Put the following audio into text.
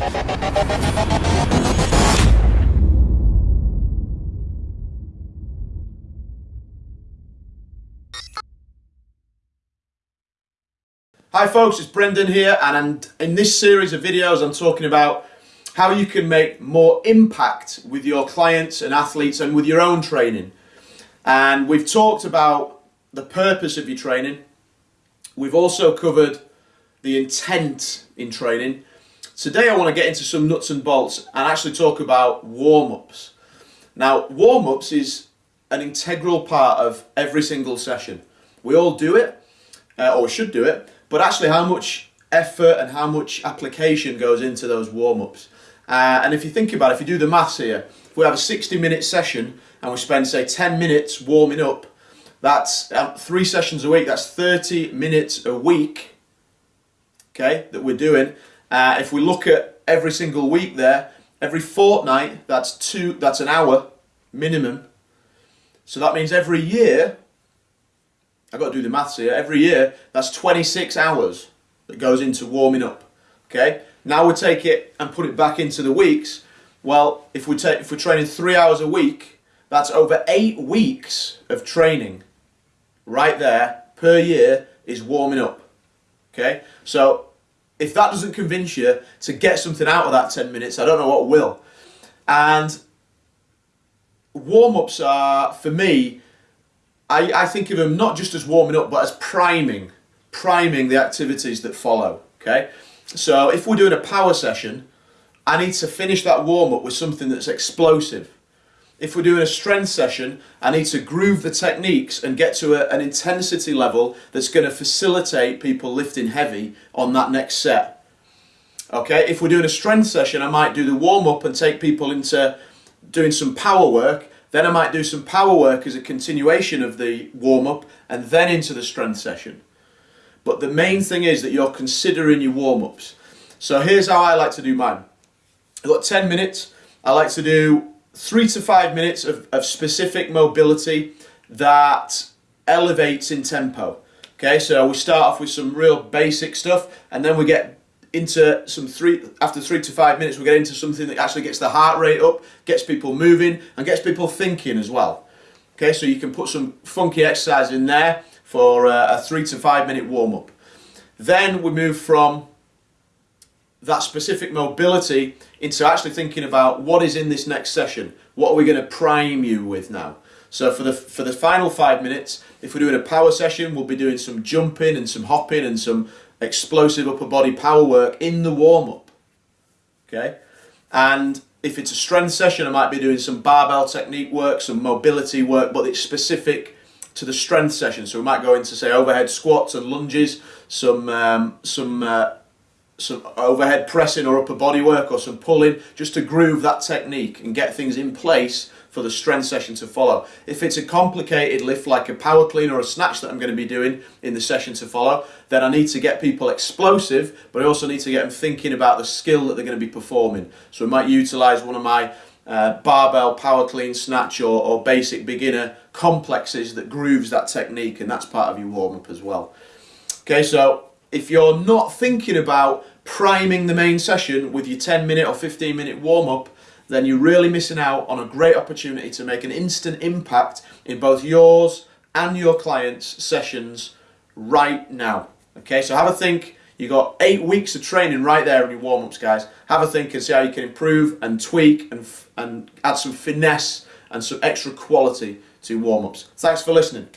Hi folks, it's Brendan here and in this series of videos I'm talking about how you can make more impact with your clients and athletes and with your own training. And we've talked about the purpose of your training. We've also covered the intent in training. Today I want to get into some nuts and bolts and actually talk about warm-ups. Now warm-ups is an integral part of every single session. We all do it, uh, or should do it, but actually how much effort and how much application goes into those warm-ups. Uh, and if you think about it, if you do the maths here, if we have a 60 minute session and we spend say 10 minutes warming up, that's um, three sessions a week, that's 30 minutes a week, okay, that we're doing. Uh, if we look at every single week there, every fortnight, that's two, that's an hour minimum. So that means every year I've got to do the maths here, every year that's 26 hours that goes into warming up. Okay, now we take it and put it back into the weeks. Well, if we take if we're training three hours a week, that's over eight weeks of training right there per year is warming up. Okay, so if that doesn't convince you to get something out of that 10 minutes, I don't know what will. And warm ups are, for me, I, I think of them not just as warming up, but as priming, priming the activities that follow, okay? So if we're doing a power session, I need to finish that warm up with something that's explosive. If we're doing a strength session, I need to groove the techniques and get to a, an intensity level that's going to facilitate people lifting heavy on that next set. Okay, if we're doing a strength session, I might do the warm up and take people into doing some power work then I might do some power work as a continuation of the warm-up and then into the strength session. But the main thing is that you're considering your warm-ups. So here's how I like to do mine. I've got 10 minutes. I like to do three to five minutes of, of specific mobility that elevates in tempo. Okay, so we start off with some real basic stuff and then we get into some three after three to five minutes we get into something that actually gets the heart rate up gets people moving and gets people thinking as well okay so you can put some funky exercise in there for a, a three to five minute warm-up then we move from that specific mobility into actually thinking about what is in this next session what are we going to prime you with now so for the for the final five minutes if we're doing a power session we'll be doing some jumping and some hopping and some explosive upper body power work in the warm-up. Okay? And if it's a strength session, I might be doing some barbell technique work, some mobility work, but it's specific to the strength session. So we might go into say overhead squats and lunges, some um, some uh, some overhead pressing or upper body work or some pulling, just to groove that technique and get things in place for the strength session to follow. If it's a complicated lift like a power clean or a snatch that I'm going to be doing in the session to follow, then I need to get people explosive, but I also need to get them thinking about the skill that they're going to be performing. So we might utilize one of my uh, barbell power clean snatch or, or basic beginner complexes that grooves that technique and that's part of your warm-up as well. Okay, so if you're not thinking about priming the main session with your 10 minute or 15 minute warm-up, then you're really missing out on a great opportunity to make an instant impact in both yours and your clients' sessions right now. Okay, so have a think. You've got eight weeks of training right there in your warm-ups, guys. Have a think and see how you can improve and tweak and, and add some finesse and some extra quality to warm-ups. Thanks for listening.